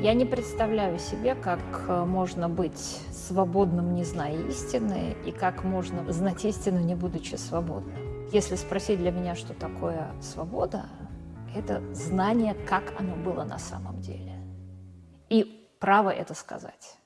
Я не представляю себе, как э, можно быть свободным, не зная истины, и как можно знать истину, не будучи свободным. Если спросить для меня, что такое свобода, это знание, как оно было на самом деле. И право это сказать.